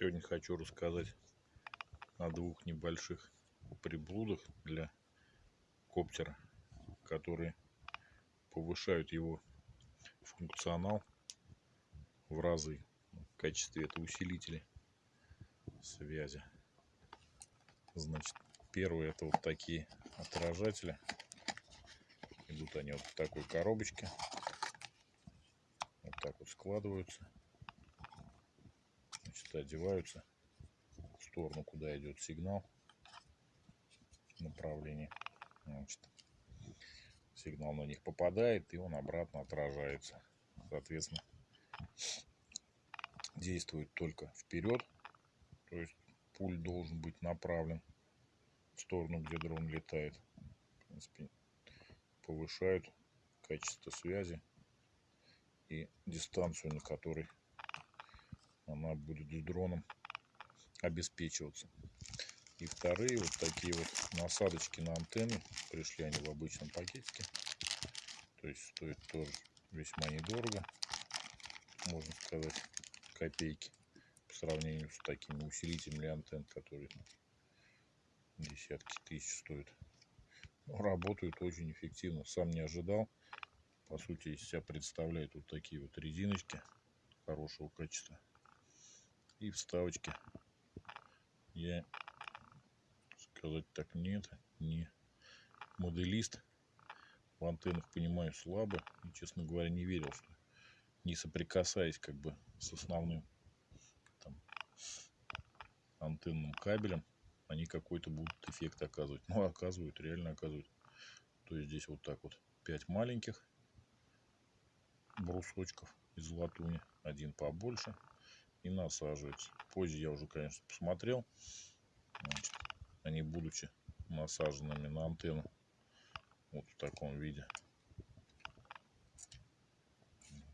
Сегодня хочу рассказать о двух небольших приблудах для коптера, которые повышают его функционал в разы в качестве это усилители связи. Значит, первые это вот такие отражатели. Идут они вот в такой коробочке. Вот так вот складываются значит, одеваются в сторону, куда идет сигнал направление. Значит, сигнал на них попадает, и он обратно отражается. Соответственно, действует только вперед, то есть пульт должен быть направлен в сторону, где дрон летает. В принципе, повышают качество связи и дистанцию, на которой она будет с дроном обеспечиваться. И вторые вот такие вот насадочки на антенны. Пришли они в обычном пакетике. То есть стоит тоже весьма недорого. Можно сказать копейки по сравнению с такими усилителями антенн, которые десятки тысяч стоят. Но работают очень эффективно. Сам не ожидал. По сути, из себя представляют вот такие вот резиночки хорошего качества и вставочки. Я сказать так нет, не моделист. В антеннах понимаю слабо. И, честно говоря, не верил, что не соприкасаясь как бы с основным там, антенным кабелем, они какой-то будут эффект оказывать. Ну, оказывают, реально оказывают. То есть здесь вот так вот 5 маленьких брусочков из латуни. Один побольше, и насаживается. Позже я уже, конечно, посмотрел. Они, будучи насаженными на антенну, вот в таком виде.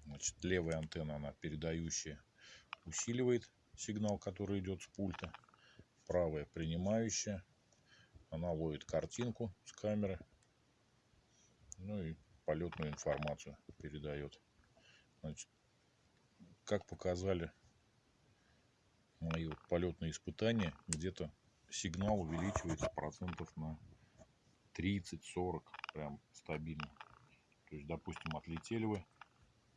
Значит, левая антенна, она передающая, усиливает сигнал, который идет с пульта. Правая принимающая, она ловит картинку с камеры. Ну и полетную информацию передает. Значит, как показали мои вот полетные испытания, где-то сигнал увеличивается процентов на 30-40, прям стабильно. То есть, допустим, отлетели вы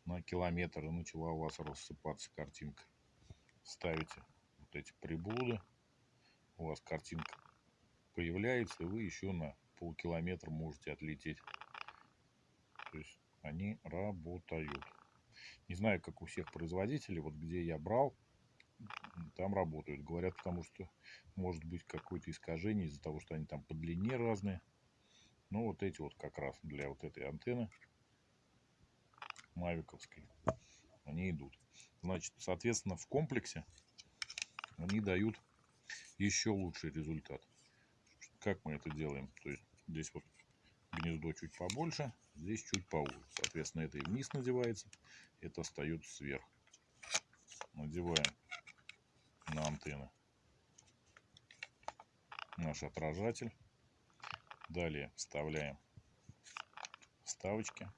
на километр и начала у вас рассыпаться картинка. Ставите вот эти приблуды, у вас картинка появляется, и вы еще на полкилометра можете отлететь. То есть они работают. Не знаю, как у всех производителей, вот где я брал, там работают. Говорят, потому что может быть какое-то искажение из-за того, что они там по длине разные. Ну, вот эти вот как раз для вот этой антенны мавиковской, они идут. Значит, соответственно, в комплексе они дают еще лучший результат. Как мы это делаем? То есть здесь вот гнездо чуть побольше, здесь чуть поуже. Соответственно, это и вниз надевается, это остается сверху. Надеваем на антенны. Наш отражатель. Далее вставляем вставочки.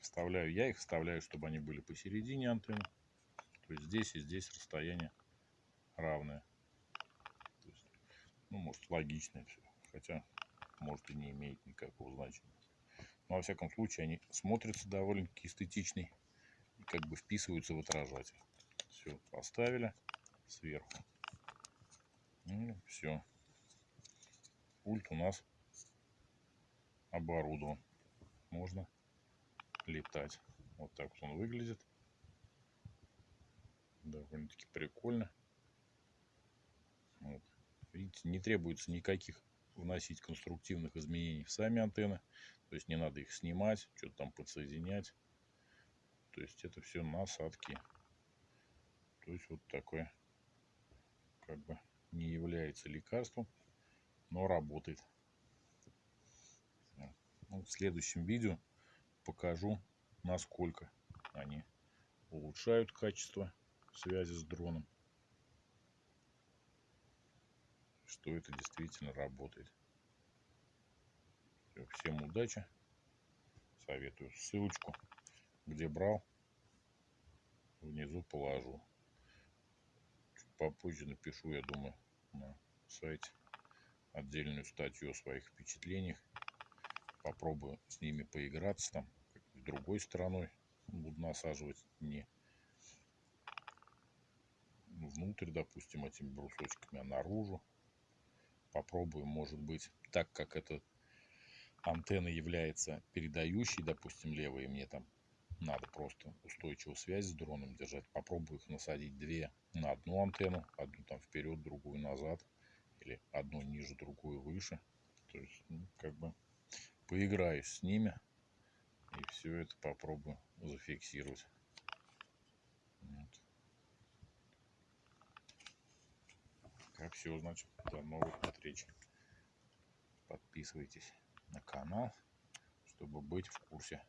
Вставляю, я их вставляю, чтобы они были посередине антенны. То есть здесь и здесь расстояние равное. Ну, может, логично все. Хотя, может, и не имеет никакого значения. Но, во всяком случае, они смотрятся довольно-таки эстетичней и как бы вписываются в отражатель. Все, поставили сверху. Ну, все. Пульт у нас оборудован. Можно летать. Вот так вот он выглядит. Довольно-таки прикольно. Вот. Видите, не требуется никаких вносить конструктивных изменений в сами антенны. То есть не надо их снимать, что-то там подсоединять. То есть это все насадки. То есть вот такое как бы не является лекарством, но работает. Ну, в следующем видео покажу, насколько они улучшают качество связи с дроном. Что это действительно работает. Всем удачи. Советую ссылочку, где брал, внизу положу попозже напишу, я думаю, на сайте отдельную статью о своих впечатлениях. Попробую с ними поиграться там, с другой стороной буду насаживать не внутрь, допустим, этими брусочками, а наружу. Попробую, может быть, так как эта антенна является передающей, допустим, левой, мне там надо просто устойчивую связь с дроном держать. Попробую их насадить две на одну антенну, одну там вперед, другую назад, или одну ниже, другую выше. То есть, ну, как бы поиграюсь с ними и все это попробую зафиксировать. Вот. Как все, значит, до новых встреч. Подписывайтесь на канал, чтобы быть в курсе